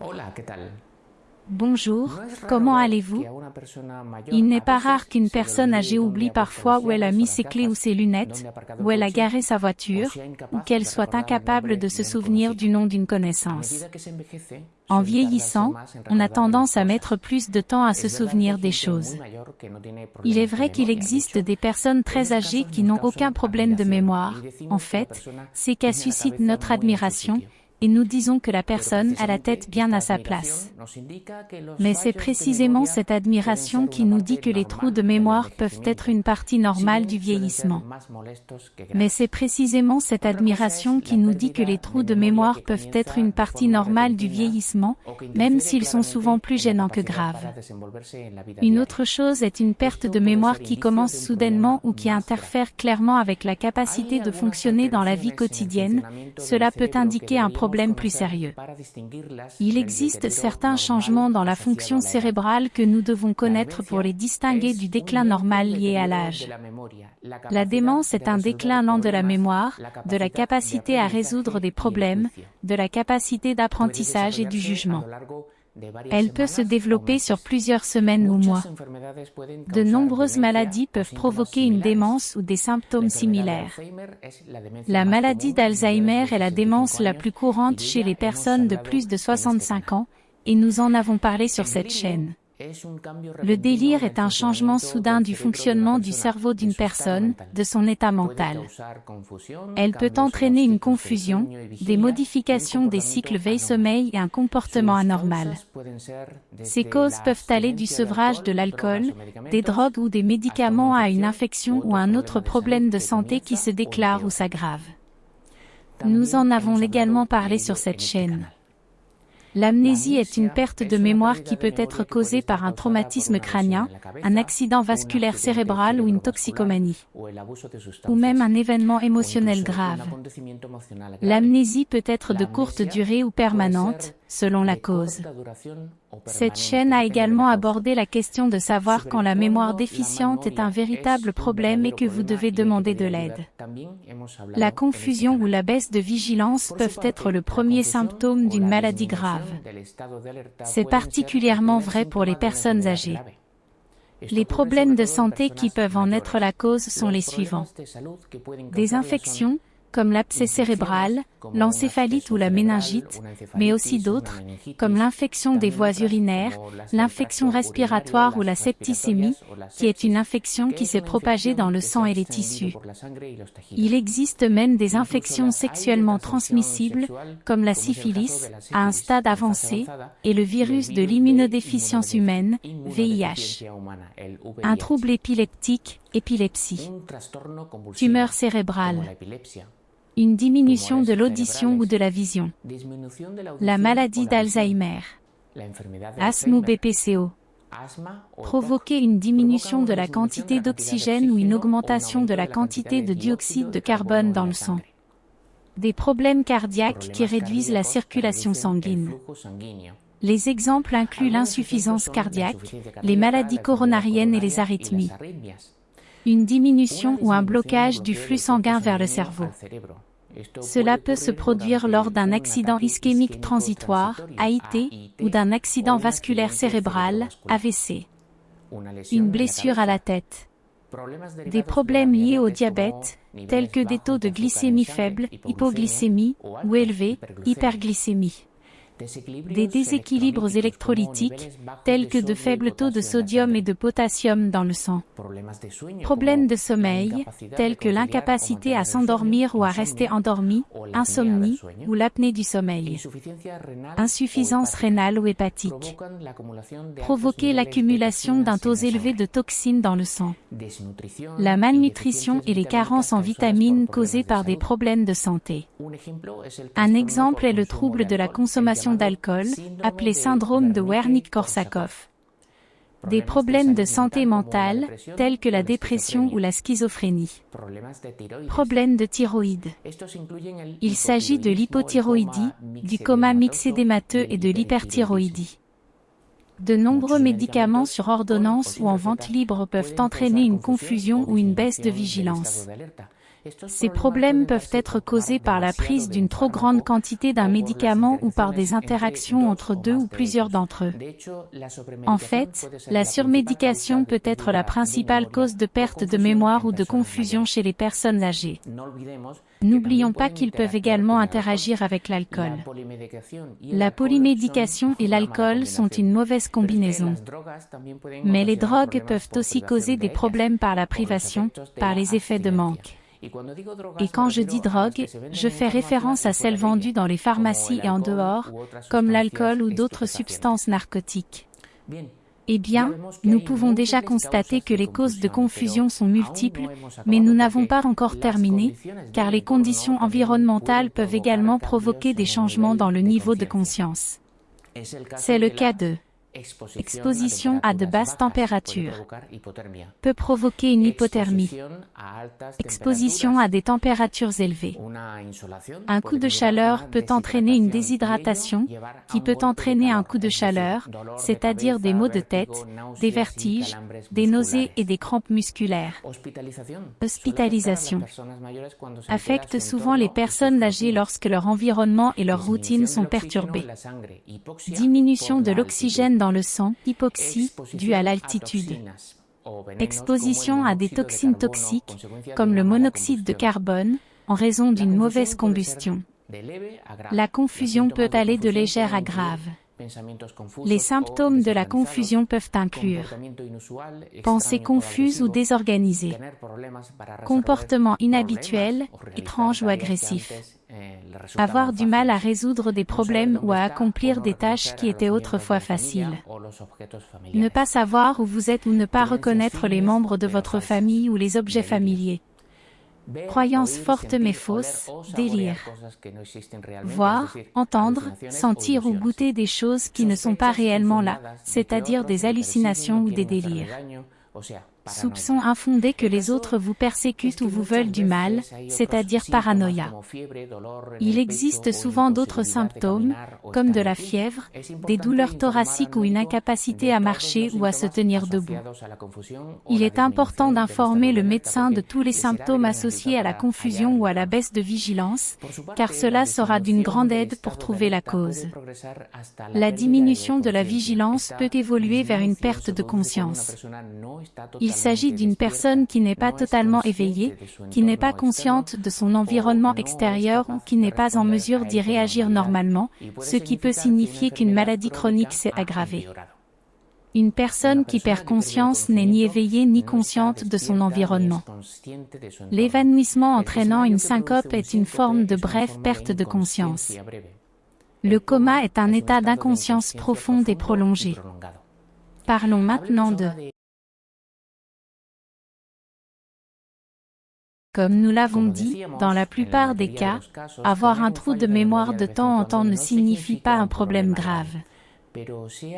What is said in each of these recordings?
Hola, ¿qué tal? Bonjour, comment allez-vous? Il n'est pas rare qu'une personne âgée oublie parfois où elle a mis ses clés ou ses lunettes, où elle a garé sa voiture, ou qu'elle soit incapable de se souvenir du nom d'une connaissance. En vieillissant, on a tendance à mettre plus de temps à se souvenir des choses. Il est vrai qu'il existe des personnes très âgées qui n'ont aucun problème de mémoire. En fait, c'est qu'elles suscitent notre admiration, et nous disons que la personne a la tête bien à sa place. Mais c'est précisément cette admiration qui nous dit que les trous de mémoire peuvent être une partie normale du vieillissement. Mais c'est précisément cette admiration qui nous dit que les trous de mémoire peuvent être une partie normale du vieillissement, même s'ils sont souvent plus gênants que graves. Une autre chose est une perte de mémoire qui commence soudainement ou qui interfère clairement avec la capacité de fonctionner dans la vie quotidienne. Cela peut indiquer un problème Il existe certains changements dans la fonction cérébrale que nous devons connaître pour les distinguer du déclin normal lié à l'âge. La démence est un déclin lent de la mémoire, de la capacité à résoudre des problèmes, de la capacité d'apprentissage et du jugement. Elle peut se développer sur plusieurs semaines ou mois. De nombreuses maladies peuvent provoquer une démence ou des symptômes similaires. La maladie d'Alzheimer est la démence la plus courante chez les personnes de plus de 65 ans, et nous en avons parlé sur cette chaîne. Le délire est un changement soudain du fonctionnement du cerveau d'une personne, de son état mental. Elle peut entraîner une confusion, des modifications des cycles veille-sommeil et un comportement anormal. Ces causes peuvent aller du sevrage de l'alcool, des drogues ou des médicaments à une infection ou un autre problème de santé qui se déclare ou s'aggrave. Nous en avons également parlé sur cette chaîne. L'amnésie est une perte de mémoire qui peut être causée par un traumatisme crânien, un accident vasculaire cérébral ou une toxicomanie, ou même un événement émotionnel grave. L'amnésie peut être de courte durée ou permanente, selon la cause. Cette chaîne a également abordé la question de savoir quand la mémoire déficiente est un véritable problème et que vous devez demander de l'aide. La confusion ou la baisse de vigilance peuvent être le premier symptôme d'une maladie grave. C'est particulièrement vrai pour les personnes âgées. Les problèmes de santé qui peuvent en être la cause sont les suivants. Des infections, comme l'abcès cérébral, l'encéphalite ou la méningite, mais aussi d'autres, comme l'infection des voies urinaires, l'infection respiratoire ou la septicémie, qui est une infection qui s'est propagée dans le sang et les tissus. Il existe même des infections sexuellement transmissibles, comme la syphilis, à un stade avancé, et le virus de l'immunodéficience humaine, VIH. Un trouble épileptique, épilepsie. Tumeur cérébrale. une diminution de l'audition ou de la vision, la maladie d'Alzheimer, asthme ou BPCO, provoquer une diminution de la quantité d'oxygène ou une augmentation de la quantité de dioxyde de carbone dans le sang, des problèmes cardiaques qui réduisent la circulation sanguine. Les exemples incluent l'insuffisance cardiaque, les maladies coronariennes et les arythmies une diminution ou un blocage du flux sanguin vers le cerveau. Cela peut se produire lors d'un accident ischémique transitoire, AIT, ou d'un accident vasculaire cérébral, AVC. Une blessure à la tête. Des problèmes liés au diabète, tels que des taux de glycémie faibles, hypoglycémie, ou élevés, hyperglycémie des déséquilibres électrolytiques, tels que de faibles taux de sodium et de potassium dans le sang. Problèmes de sommeil, tels que l'incapacité à s'endormir ou à rester endormi, insomnie ou l'apnée du sommeil. Insuffisance rénale ou hépatique. Provoquer l'accumulation d'un taux élevé de toxines dans le sang. La malnutrition et les carences en vitamines causées par des problèmes de santé. Un exemple est le trouble de la consommation d'alcool, appelé syndrome de Wernicke-Korsakoff. Des problèmes de santé mentale, tels que la dépression ou la schizophrénie. Problèmes de thyroïde. Il s'agit de l'hypothyroïdie, du coma mixédémateux et de l'hyperthyroïdie. De nombreux médicaments sur ordonnance ou en vente libre peuvent entraîner une confusion ou une baisse de vigilance. Ces problèmes peuvent être causés par la prise d'une trop grande quantité d'un médicament ou par des interactions entre deux ou plusieurs d'entre eux. En fait, la surmédication peut être la principale cause de perte de mémoire ou de confusion chez les personnes âgées. N'oublions pas qu'ils peuvent également interagir avec l'alcool. La polymédication et l'alcool sont une mauvaise combinaison. Mais les drogues peuvent aussi causer des problèmes par la privation, par les effets de manque. Et quand je dis drogue, je fais référence à celles vendues dans les pharmacies et en dehors, comme l'alcool ou d'autres substances narcotiques. Eh bien, nous pouvons déjà constater que les causes de confusion sont multiples, mais nous n'avons pas encore terminé, car les conditions environnementales peuvent également provoquer des changements dans le niveau de conscience. C'est le cas de Exposition à de basses températures peut provoquer une hypothermie. Exposition à des températures élevées. Un coup de chaleur peut entraîner une déshydratation, qui peut entraîner un coup de chaleur, c'est-à-dire des maux de tête, des vertiges, des nausées et des crampes musculaires. Hospitalisation affecte souvent les personnes âgées lorsque leur environnement et leur routine sont perturbés. Diminution de l'oxygène dans le sang, hypoxie, due à l'altitude. Exposition à des toxines toxiques, comme le monoxyde de carbone, en raison d'une mauvaise combustion. La confusion peut aller de légère à grave. Les symptômes de la confusion peuvent inclure pensées confuses ou désorganisées, comportements inhabituels, étranges ou agressifs, avoir du mal à résoudre des problèmes ou à accomplir des tâches qui étaient autrefois faciles, ne pas savoir où vous êtes ou ne pas reconnaître les membres de votre famille ou les objets familiers. Croyances fortes mais fausses, délire. Voir, entendre, sentir ou goûter des choses qui ne sont pas réellement là, c'est-à-dire des hallucinations ou des délires. Soupçon infondé que les autres vous persécutent ou vous veulent du mal, c'est-à-dire paranoïa. Il existe souvent d'autres symptômes, comme de la fièvre, des douleurs thoraciques ou une incapacité à marcher ou à se tenir debout. Il est important d'informer le médecin de tous les symptômes associés à la confusion ou à la baisse de vigilance, car cela sera d'une grande aide pour trouver la cause. La diminution de la vigilance peut évoluer vers une perte de conscience. S'agit d'une personne qui n'est pas totalement éveillée, qui n'est pas consciente de son environnement extérieur ou qui n'est pas en mesure d'y réagir normalement, ce qui peut signifier qu'une maladie chronique s'est aggravée. Une personne qui perd conscience n'est ni éveillée ni consciente de son environnement. L'évanouissement entraînant une syncope est une forme de brève perte de conscience. Le coma est un état d'inconscience profonde et prolongée. Parlons maintenant de Comme nous l'avons dit, dans la plupart des cas, avoir un trou de mémoire de temps en temps ne signifie pas un problème grave.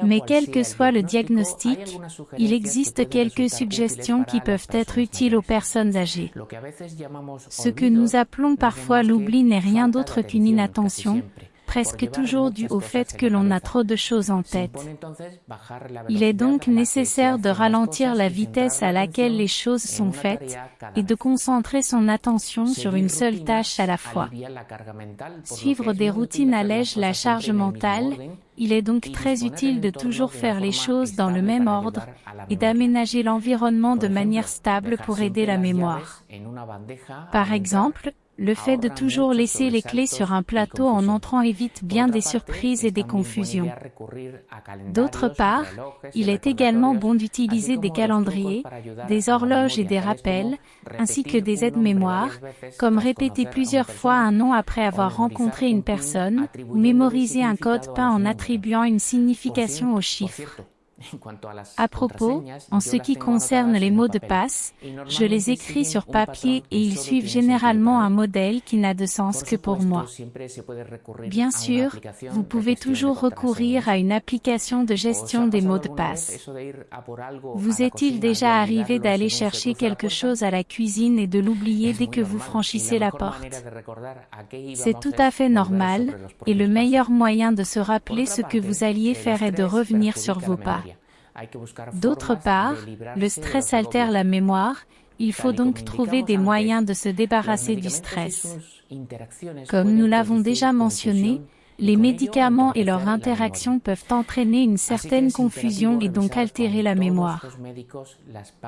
Mais quel que soit le diagnostic, il existe quelques suggestions qui peuvent être utiles aux personnes âgées. Ce que nous appelons parfois l'oubli n'est rien d'autre qu'une inattention, presque toujours dû au fait que l'on a trop de choses en tête. Il est donc nécessaire de ralentir la vitesse à laquelle les choses sont faites et de concentrer son attention sur une seule tâche à la fois. Suivre des routines allège la charge mentale, il est donc très utile de toujours faire les choses dans le même ordre et d'aménager l'environnement de manière stable pour aider la mémoire. Par exemple, le fait de toujours laisser les clés sur un plateau en entrant évite bien des surprises et des confusions. D'autre part, il est également bon d'utiliser des calendriers, des horloges et des rappels, ainsi que des aides-mémoires, comme répéter plusieurs fois un nom après avoir rencontré une personne, ou mémoriser un code peint en attribuant une signification aux chiffres. À propos, en ce qui concerne les mots de passe, je les écris sur papier et ils suivent généralement un modèle qui n'a de sens que pour moi. Bien sûr, vous pouvez toujours recourir à une application de gestion des mots de passe? Vous est-il déjà arrivé d'aller chercher quelque chose à la cuisine et de l'oublier dès que vous franchissez la porte? C'est tout à fait normal, et le meilleur moyen de se rappeler ce que vous alliez faire est de revenir sur vos pas. D'autre part, le stress altère la mémoire, Il faut donc trouver des moyens de se débarrasser du stress. Comme nous l'avons déjà mentionné, les médicaments et leurs interactions peuvent entraîner une certaine confusion et donc altérer la mémoire.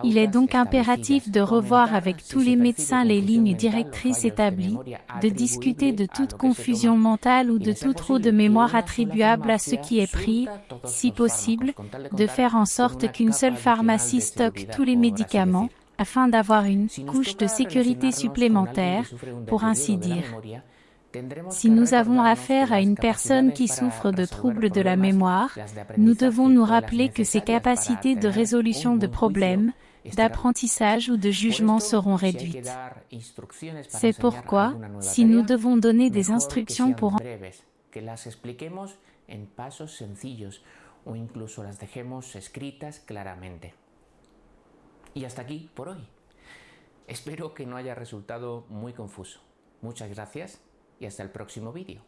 Il est donc impératif de revoir avec tous les médecins les lignes directrices établies, de discuter de toute confusion mentale ou de tout trop de mémoire attribuable à ce qui est pris, si possible, de faire en sorte qu'une seule pharmacie stocke tous les médicaments, afin d'avoir une couche de sécurité supplémentaire, pour ainsi dire. Si nous avons affaire à une personne qui souffre de troubles de la mémoire, nous devons nous rappeler que ses capacités de résolution de problèmes, d'apprentissage ou de jugement seront réduites. C'est pourquoi, si nous devons donner des instructions pour que las expliquemos en pasos sencillos o incluso las dejemos escritas claramente. Y hasta aquí por hoy. Espero que no haya resultado muy confuso. Muchas gracias y hasta el próximo vídeo.